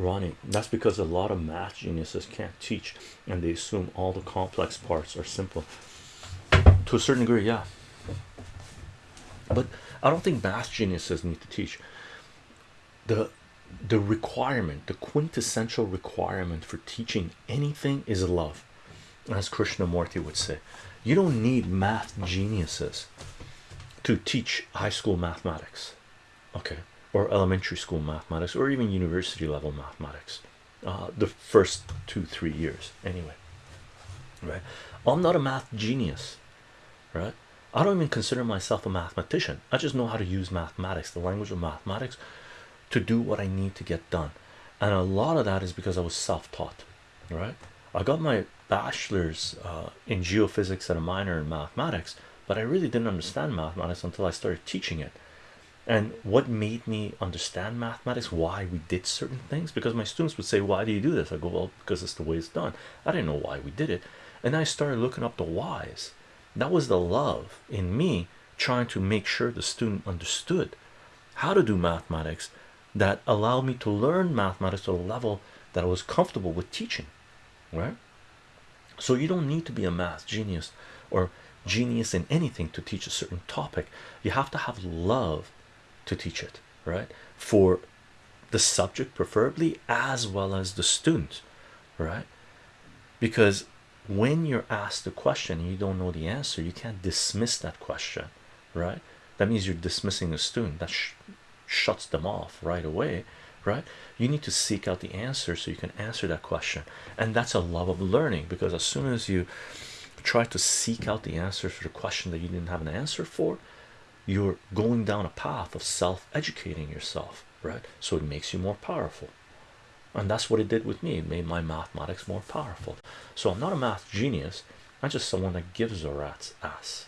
Ronnie, that's because a lot of math geniuses can't teach and they assume all the complex parts are simple. To a certain degree, yeah. But I don't think math geniuses need to teach. The the requirement, the quintessential requirement for teaching anything is love, as Krishnamurti would say. You don't need math geniuses to teach high school mathematics okay or elementary school mathematics or even university level mathematics uh, the first two three years anyway right? I'm not a math genius right? I don't even consider myself a mathematician. I just know how to use mathematics the language of mathematics to do what i need to get done. And a lot of that is because i was self-taught right? I got my bachelor's uh, in geophysics and a minor in mathematics but i really didn't understand mathematics until i started teaching it and what made me understand mathematics why we did certain things? Because my students would say why do you do this? I go well because it's the way it's done. I didn't know why we did it. And i started looking up the whys. That was the love in me trying to make sure the student understood how to do mathematics that allowed me to learn mathematics to a level that I was comfortable with teaching right? So you don't need to be a math genius or genius in anything to teach a certain topic. You have to have love to teach it right? For the subject preferably as well as the student right? Because when you're asked a question and you don't know the answer you can't dismiss that question right? That means you're dismissing a student. That shuts them off right away right? You need to seek out the answer so you can answer that question. And that's a love of learning because as soon as you try to seek out the answer for the question that you didn't have an answer for you're going down a path of self-educating yourself right? So it makes you more powerful. And that's what it did with me. It made my mathematics more powerful. So i'm not a math genius. I'm just someone that gives a rat's ass